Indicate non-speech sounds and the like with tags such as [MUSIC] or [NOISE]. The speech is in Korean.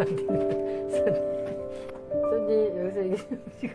안 손님, 손님, 여기서 이게 [LAUGHS] 지금.